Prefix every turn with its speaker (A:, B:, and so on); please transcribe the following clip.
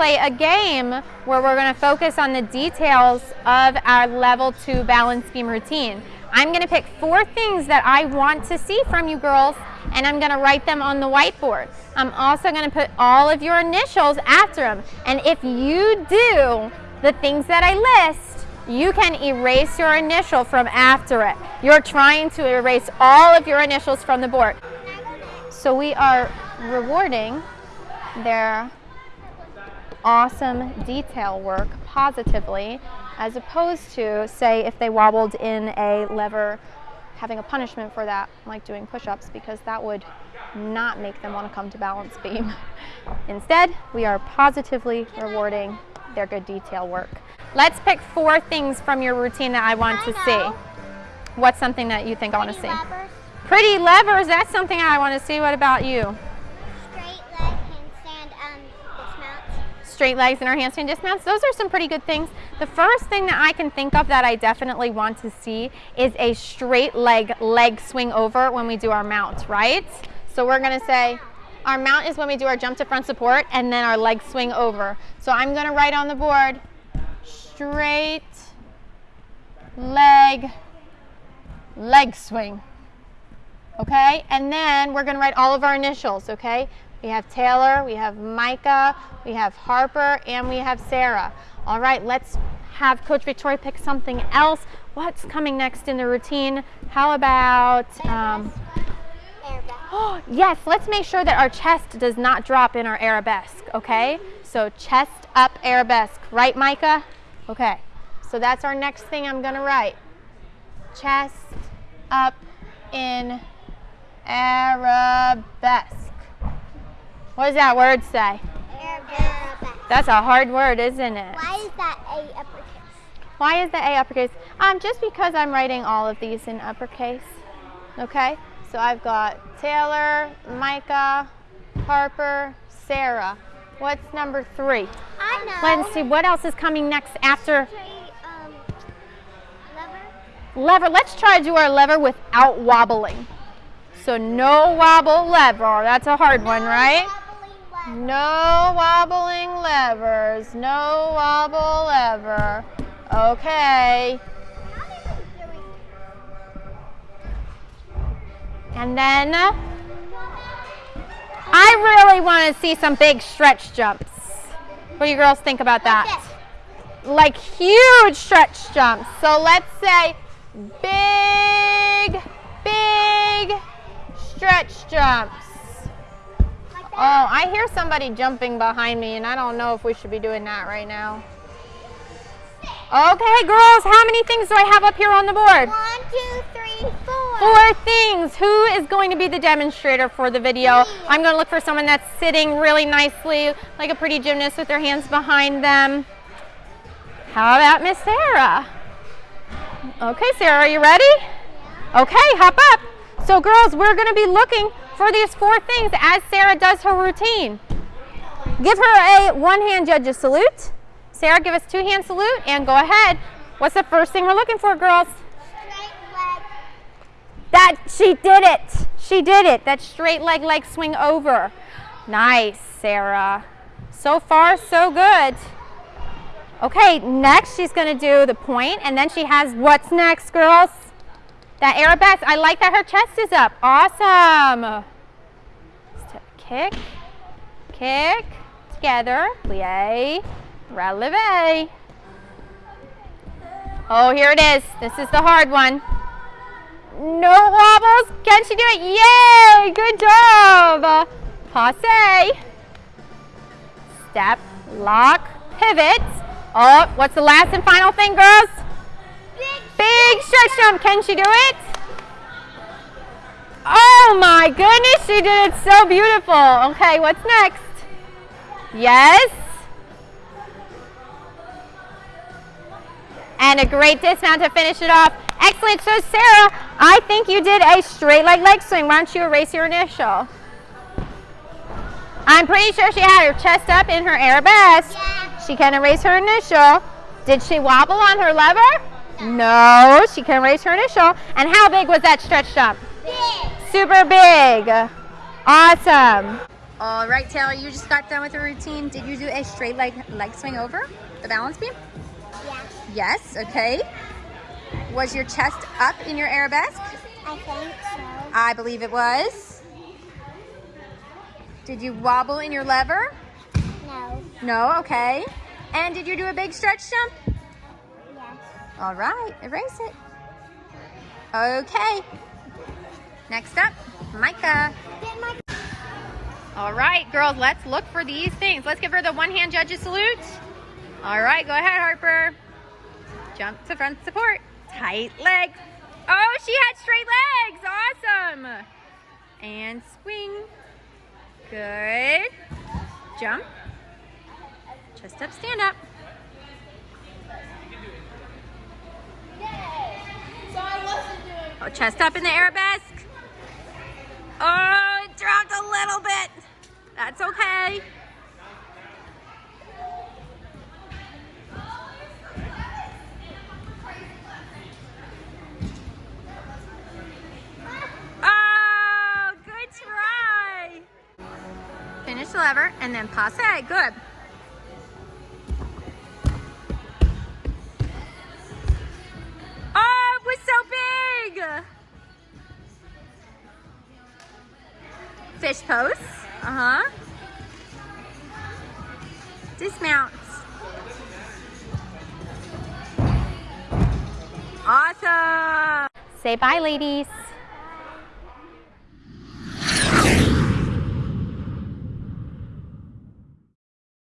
A: play a game where we're going to focus on the details of our level two balance beam routine. I'm going to pick four things that I want to see from you girls and I'm going to write them on the whiteboard. I'm also going to put all of your initials after them and if you do the things that I list, you can erase your initial from after it. You're trying to erase all of your initials from the board. So we are rewarding their awesome detail work positively as opposed to, say, if they wobbled in a lever, having a punishment for that, like doing push-ups, because that would not make them want to come to balance beam. Instead, we are positively rewarding their good detail work. Let's pick four things from your routine that I want I to know. see. What's something that you think Pretty I want to see? Levers. Pretty levers, that's something I want to see. What about you? Straight legs and our handstand dismounts, those are some pretty good things. The first thing that I can think of that I definitely want to see is a straight leg leg swing over when we do our mount, right? So we're gonna say, our mount is when we do our jump to front support and then our leg swing over. So I'm gonna write on the board, straight leg, leg swing. Okay, and then we're gonna write all of our initials, okay? We have Taylor, we have Micah, we have Harper, and we have Sarah. All right, let's have Coach Victoria pick something else. What's coming next in the routine? How about... Um, oh, yes, let's make sure that our chest does not drop in our arabesque, okay? So chest up arabesque, right, Micah? Okay, so that's our next thing I'm gonna write. Chest up in arabesque. What does that word say? That's a hard word, isn't it?
B: Why is that A uppercase?
A: Why is the A uppercase? Um, just because I'm writing all of these in uppercase. Okay? So I've got Taylor, Micah, Harper, Sarah. What's number three?
B: I
A: know. Let's see, what else is coming next after?
B: Um,
A: lever. Lever. Let's try to do our lever without wobbling. So no wobble lever. That's a hard no one, right? No wobbling levers. No wobble lever. Okay. And then I really want to see some big stretch jumps. What do you girls think about that? Like huge stretch jumps. So let's say big, big stretch jumps. Oh, I hear somebody jumping behind me, and I don't know if we should be doing that right now. Okay, girls, how many things do I have up here on the board?
B: One, two, three, four.
A: Four things. Who is going to be the demonstrator for the video? I'm going to look for someone that's sitting really nicely, like a pretty gymnast with their hands behind them. How about Miss Sarah? Okay, Sarah, are you ready? Yeah. Okay, hop up. So girls, we're going to be looking for these four things as Sarah does her routine. Give her a one-hand judge's salute. Sarah, give us two-hand salute and go ahead. What's the first thing we're looking for, girls? That, she did it. She did it. That straight leg, leg swing over. Nice, Sarah. So far, so good. Okay, next she's gonna do the point, and then she has what's next, girls? That arabesque, I like that her chest is up. Awesome. Kick, kick, together, plie, releve. Oh, here it is. This is the hard one. No wobbles. Can she do it? Yay! Good job. Passe. Step, lock, pivot. Oh, what's the last and final thing, girls? Big stretch jump. Can she do it? Oh my goodness, she did it so beautiful. Okay, what's next? Yes. And a great dismount to finish it off. Excellent. So Sarah, I think you did a straight leg leg swing. Why don't you erase your initial? I'm pretty sure she had her chest up in her arabesque. Yeah. She can erase her initial. Did she wobble on her lever? No, she can erase her initial. And how big was that stretch jump?
B: Big.
A: Super big. Awesome. All right, Taylor, you just got done with the routine. Did you do a straight leg leg swing over the balance beam?
B: Yeah.
A: Yes, okay. Was your chest up in your arabesque?
B: I think so.
A: I believe it was. Did you wobble in your lever?
B: No.
A: No, okay. And did you do a big stretch jump?
B: Yes.
A: All right, erase it. Okay. Next up, Micah. All right, girls, let's look for these things. Let's give her the one hand judges salute. All right, go ahead, Harper. Jump to front support. Tight legs. Oh, she had straight legs. Awesome. And swing. Good. Jump. Chest up, stand up. Oh, chest up in the arabesque. Okay. Oh, good try. Finish the lever and then passe. Good. Oh, it was so big. Fish pose. Uh-huh. Dismounts. Awesome. Say bye, ladies.